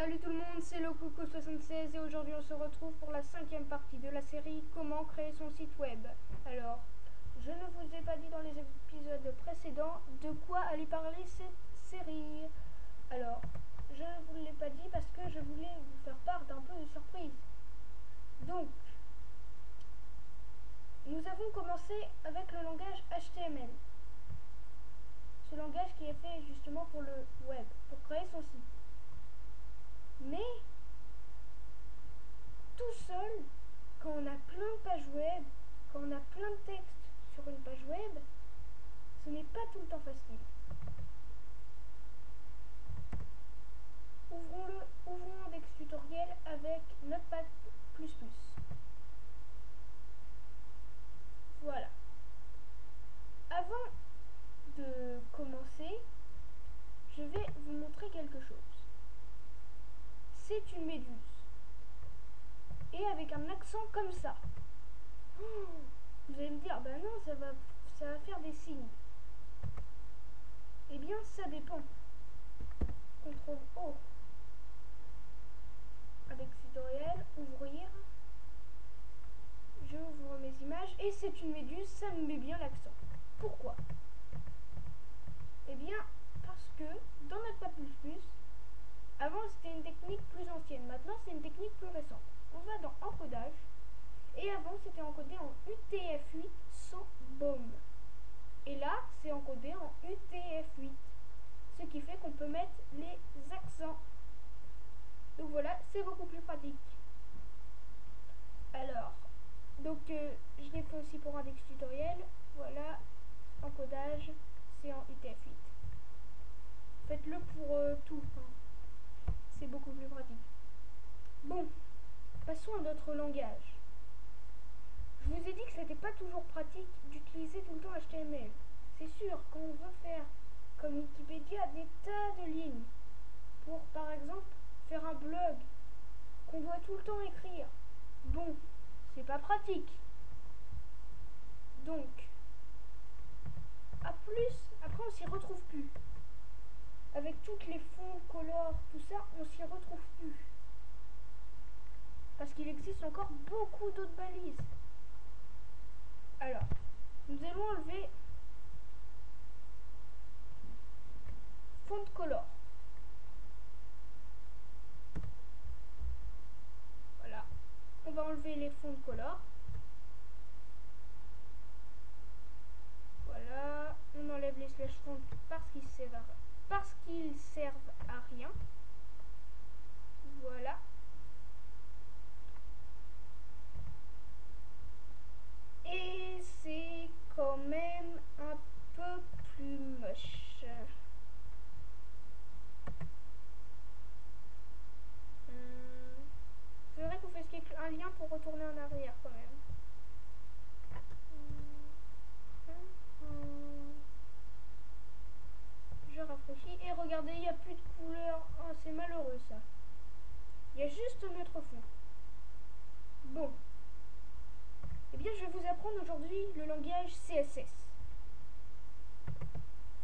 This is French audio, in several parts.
Salut tout le monde, c'est le Coco76 et aujourd'hui on se retrouve pour la cinquième partie de la série Comment créer son site web. Alors, je ne vous ai pas dit dans les épisodes précédents de quoi allait parler cette série. Alors, je ne vous l'ai pas dit parce que je voulais vous faire part d'un peu de surprise. Donc, nous avons commencé avec le langage HTML. Ce langage qui est fait justement pour le web, pour créer son site. Mais, tout seul, quand on a plein de pages web, quand on a plein de textes sur une page web, ce n'est pas tout le temps facile. Ouvrons-le, ouvrons un texte tutoriel avec Notepad++. Voilà. Avant de commencer, je vais vous montrer quelque chose c'est une méduse. Et avec un accent comme ça. vous allez me dire, ben non, ça va, ça va faire des signes. Eh bien, ça dépend. CTRL O. Avec tutoriel, ouvrir. Je ouvre mes images et c'est une méduse, ça me met bien l'accent. Pourquoi? Eh bien, parce que dans notre plus, avant, c'était une technique plus ancienne. Maintenant, c'est une technique plus récente. On va dans encodage. Et avant, c'était encodé en UTF-8 sans baume. Et là, c'est encodé en UTF-8. Ce qui fait qu'on peut mettre les accents. Donc voilà, c'est beaucoup plus pratique. Alors, donc euh, je l'ai fait aussi pour un index tutoriel. Voilà, encodage, c'est en UTF-8. Faites-le pour euh, tout. Hein c'est beaucoup plus pratique. Bon, passons à notre langage. Je vous ai dit que c'était pas toujours pratique d'utiliser tout le temps HTML. C'est sûr, quand on veut faire comme Wikipédia des tas de lignes pour par exemple faire un blog qu'on doit tout le temps écrire. Bon, c'est pas pratique. Donc, à plus, après on s'y retrouve plus avec toutes les fonds, colores, tout ça, on s'y retrouve plus. Parce qu'il existe encore beaucoup d'autres balises. Alors, nous allons enlever fond de color. Voilà. On va enlever les fonds de color. Voilà. On enlève les slash fonds parce qu'ils servent parce qu'ils servent à rien. Voilà. Et c'est quand même un peu plus moche. Hum, c'est vrai qu'on fait un lien pour retourner en arrière quand même. Et regardez, il n'y a plus de couleur. Oh, c'est malheureux ça. Il y a juste notre fond. Bon. Eh bien, je vais vous apprendre aujourd'hui le langage CSS.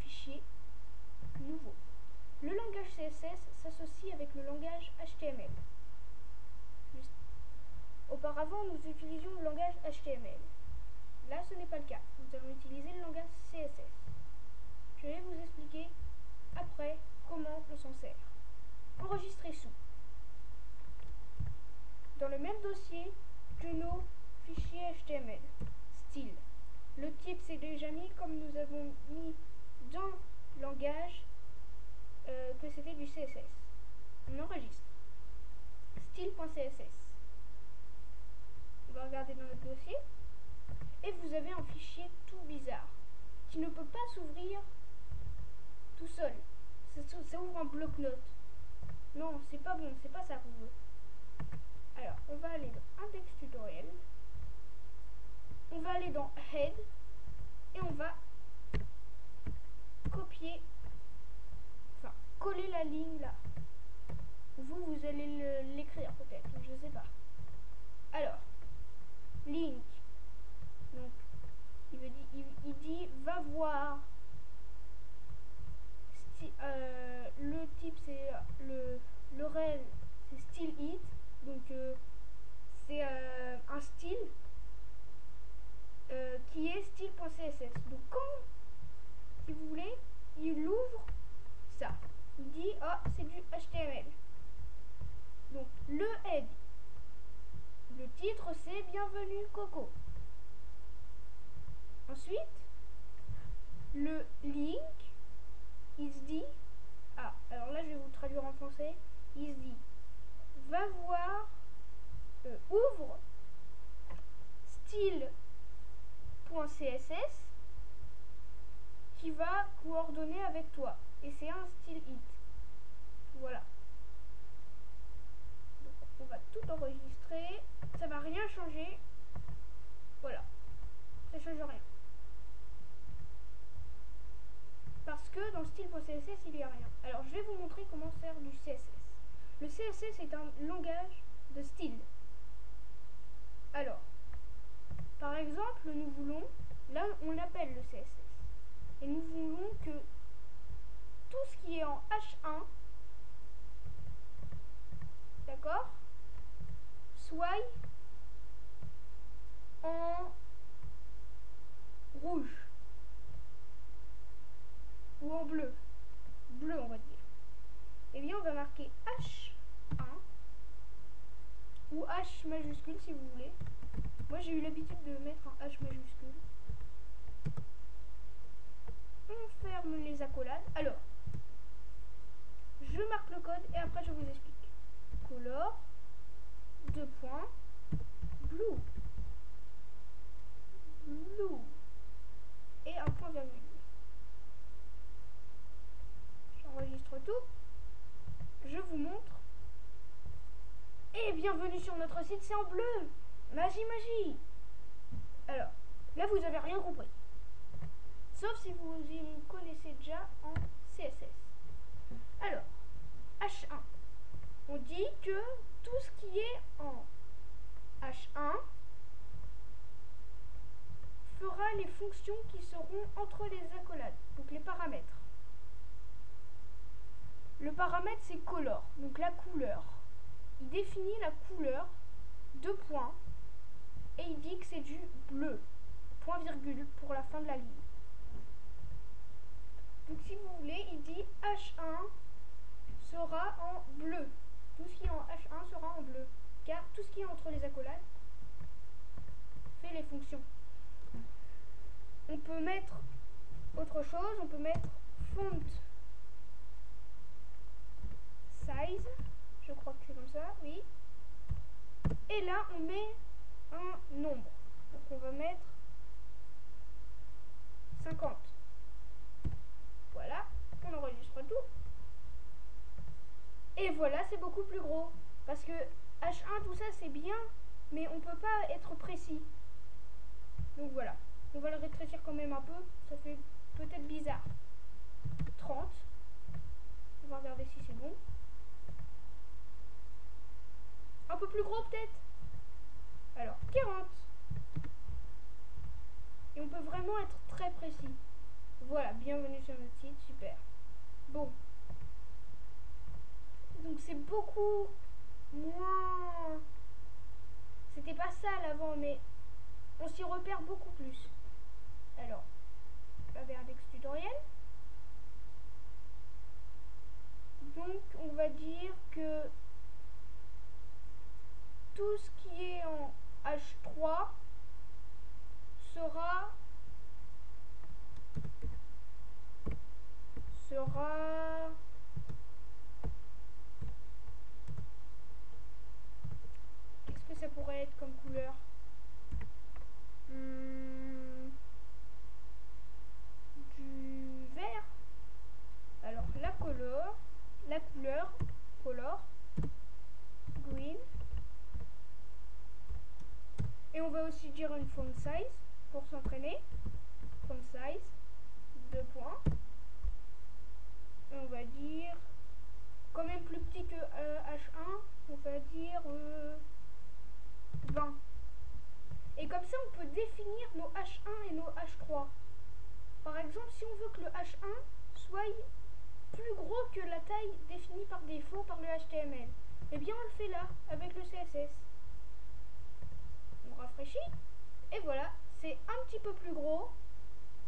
Fichier nouveau. Le langage CSS s'associe avec le langage HTML. Auparavant, nous utilisions le langage HTML. Là, ce n'est pas le cas. Nous allons utiliser le langage CSS. Je vais vous expliquer après, comment on s'en sert Enregistrer sous. Dans le même dossier, que nos fichiers HTML. Style. Le type c'est déjà mis comme nous avons mis dans langage euh, que c'était du CSS. On enregistre. Style.css. On va regarder dans notre dossier. Et vous avez un fichier tout bizarre qui ne peut pas s'ouvrir tout seul. Ça, ouvre un bloc-notes. Non, c'est pas bon, c'est pas ça qu'on veut. Alors, on va aller dans Head et on va copier, enfin coller la ligne là. Vous, vous allez l'écrire peut-être, je sais pas. Alors, link. Donc, il, veut dire, il, il dit va voir. Euh, le type c'est euh, le, le c'est style hit. Donc, euh, c'est Donc quand, si vous voulez, il ouvre ça. Il dit, oh, c'est du HTML. Donc le head. Le titre, c'est Bienvenue Coco. Ensuite, le link, il se dit, ah, alors là je vais vous traduire en français, il se dit, va voir, euh, ouvre style.css va coordonner avec toi. Et c'est un style hit. Voilà. On va tout enregistrer. Ça va rien changer. Voilà. Ça change rien. Parce que dans style.css, il n'y a rien. Alors, je vais vous montrer comment faire du CSS. Le CSS est un langage de style. Alors, par exemple, nous voulons, là on appelle le CSS, et nous voulons que tout ce qui est en H1, d'accord, soit en rouge ou en bleu, bleu on va dire. Et eh bien on va marquer H1 ou H majuscule si vous voulez. Moi j'ai eu l'habitude de mettre un H majuscule. On les accolades. Alors, je marque le code et après je vous explique. Color, deux points, blue, blue, et un point virgule. J'enregistre tout. Je vous montre. Et bienvenue sur notre site, c'est en bleu. Magie, magie Alors, là vous avez. Sauf si vous y connaissez déjà en CSS. Alors, H1. On dit que tout ce qui est en H1 fera les fonctions qui seront entre les accolades, donc les paramètres. Le paramètre c'est color, donc la couleur. Il définit la couleur, deux points, et il dit que c'est du bleu. Point virgule pour la fin de la ligne. Donc si vous voulez, il dit H1 sera en bleu. Tout ce qui est en H1 sera en bleu. Car tout ce qui est entre les accolades fait les fonctions. On peut mettre autre chose, on peut mettre font size, je crois que c'est comme ça, oui. Et là, on met un nombre. Donc on va mettre 50. Voilà, on enregistre tout. Et voilà, c'est beaucoup plus gros. Parce que H1, tout ça, c'est bien, mais on peut pas être précis. Donc voilà. On va le rétrécir quand même un peu. Ça fait peut-être bizarre. 30. On va regarder si c'est bon. Un peu plus gros peut-être alors, 40. Et on peut vraiment être très précis. Voilà, bienvenue sur notre site, super. Bon. Donc c'est beaucoup moins... C'était pas ça l'avant, mais on s'y repère beaucoup plus. Alors, Index tutoriel. Donc, on va dire que tout ce qui est en H3 sera sera qu'est-ce que ça pourrait être comme couleur hmm, du vert alors la couleur la couleur color green et on va aussi dire une font size pour s'entraîner. Font size, deux points. On va dire, quand même plus petit que H1, euh, on va dire 20. Euh, et comme ça, on peut définir nos H1 et nos H3. Par exemple, si on veut que le H1 soit plus gros que la taille définie par défaut par le HTML, eh bien on le fait là, avec le CSS rafraîchit. Et voilà, c'est un petit peu plus gros,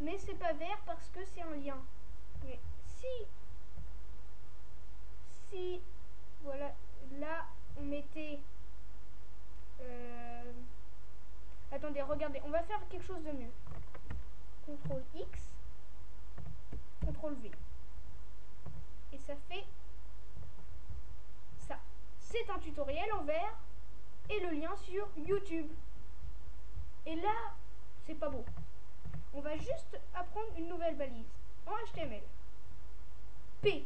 mais c'est pas vert parce que c'est un lien. Mais si, été... euh, Attendez, regardez, on va faire quelque chose de mieux. CTRL X, CTRL V. Et ça fait ça. C'est un tutoriel en vert et le lien sur YouTube. Et là, c'est pas beau. On va juste apprendre une nouvelle balise en HTML. P,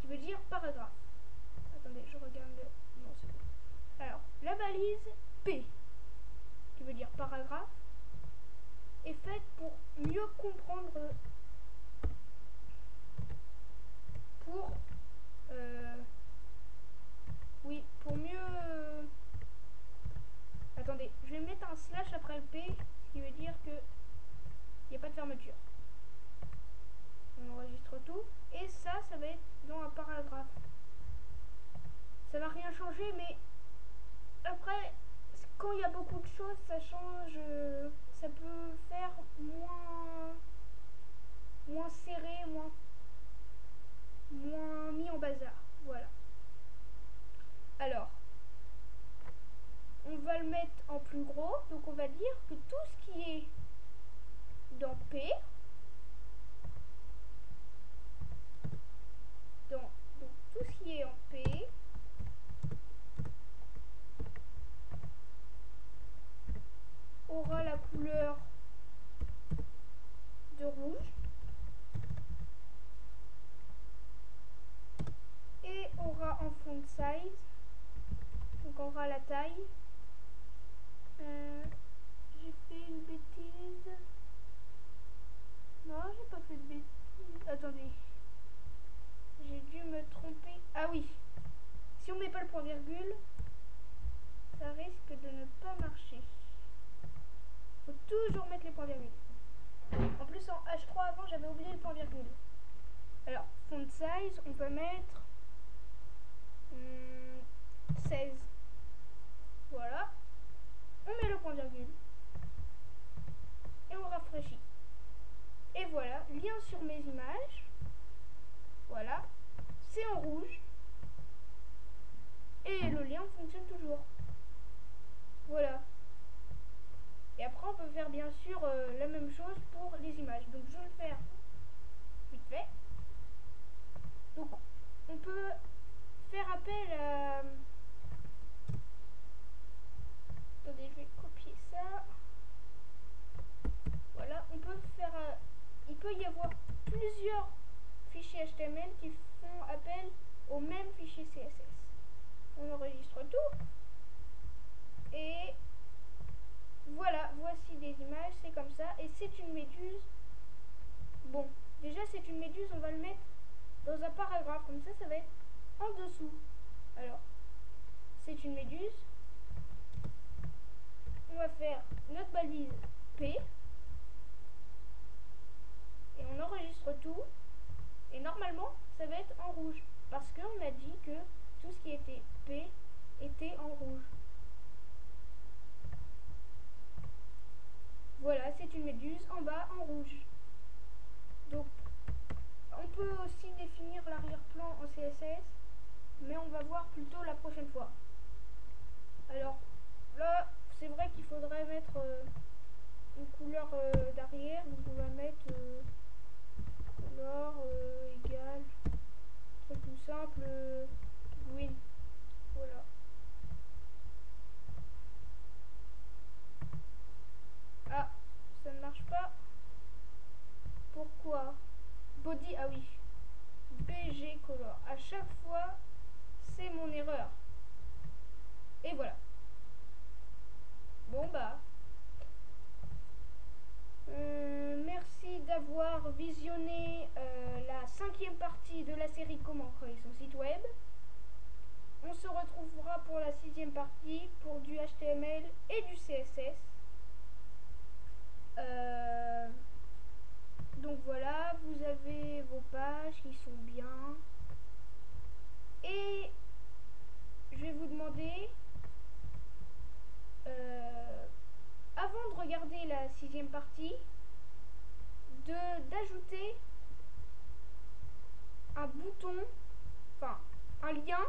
qui veut dire paragraphe. Attendez, je regarde le... Non, c'est bon. Alors, la balise P, qui veut dire paragraphe, est faite pour mieux comprendre... Pour... euh, oui, pour mieux... Attendez, je vais mettre un slash après le P, ce qui veut dire que il n'y a pas de fermeture. On enregistre tout. Et ça, ça va être dans un paragraphe. Ça va rien changer, mais après, quand il y a beaucoup de choses, ça change. Ça peut faire moins, moins serré, moins, moins mis en bazar. Voilà. Alors, on va le mettre en plus gros. Donc, on va dire que tout ce qui est dans P, dans, donc tout ce qui est en P, aura la couleur de rouge et aura en font size, donc aura la taille. Euh, j'ai fait une bêtise. Non, j'ai pas fait de bêtises. Attendez. J'ai dû me tromper. Ah oui. Si on met le point virgule, ça risque de ne pas marcher. Faut toujours mettre les points virgules. En plus, en H3 avant, j'avais oublié le point virgule. Alors, font size, on peut mettre hum, 16. Voilà. On met le point virgule. Et on rafraîchit. Et voilà, lien sur mes images. Voilà. C'est en rouge. Et le lien fonctionne toujours. Voilà. Et après, on peut faire bien sûr euh, la même chose pour les images. Donc, je vais le faire vite fait. Donc, on peut faire appel à... Attendez, je vais copier ça. Voilà, on peut faire... euh, il peut y avoir plusieurs fichiers HTML qui font appel même fichier CSS. On enregistre tout. Et voilà, voici des images, c'est comme ça. Et c'est une méduse. Bon, déjà c'est une méduse, on va le mettre dans un paragraphe. Comme ça, ça va être en dessous. Alors, c'est une méduse. On va faire notre balise P. Et on enregistre tout. Et normalement, ça va être en rouge. Parce qu'on a dit que tout ce qui était P était en rouge. Voilà, c'est une méduse en bas en rouge. Donc, on peut aussi définir l'arrière-plan en CSS, mais on va voir plutôt la prochaine fois. Alors, là, c'est vrai qu'il faudrait mettre euh, une couleur euh, d'arrière, donc on va mettre euh, couleur euh, égale, truc tout simple, euh, green. Voilà. Ah, ça ne marche pas. Pourquoi Body, ah oui. BG color. À chaque fois, c'est mon erreur. Et voilà. Bon bah. Euh, merci d'avoir visionné euh, la cinquième partie de la Comment créer son site web. On se retrouvera pour la sixième partie pour du HTML et du CSS. Euh, donc voilà, vous avez vos pages qui sont bien. Et je vais vous demander, euh, avant de regarder la sixième partie, d'ajouter un bouton, enfin un lien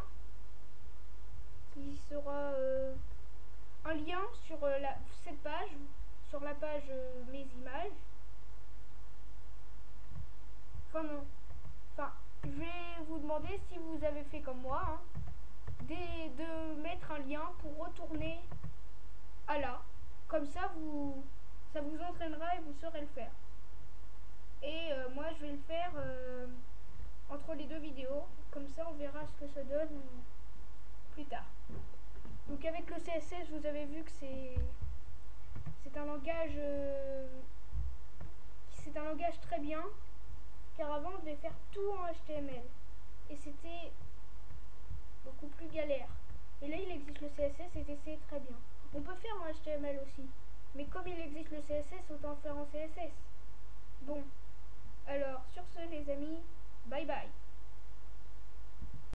qui sera euh, un lien sur euh, la, cette page, sur la page euh, mes images. Enfin non. Enfin, je vais vous demander si vous avez fait comme moi, hein, des- de mettre un lien pour retourner à là. Comme ça, vous, ça vous entraînera et vous saurez le faire. Et moi, je vais le faire entre les deux vidéos. Comme ça, on verra ce que ça donne euh, plus tard. Donc avec le CSS, vous avez vu que c'est c'est un langage euh, c'est un langage très bien car avant on devait faire tout en HTML et c'était beaucoup plus galère. Et là il existe le CSS et c'est très bien. On peut faire en HTML aussi, mais comme il existe le CSS, autant faire en CSS. Bon, alors sur Bye bye.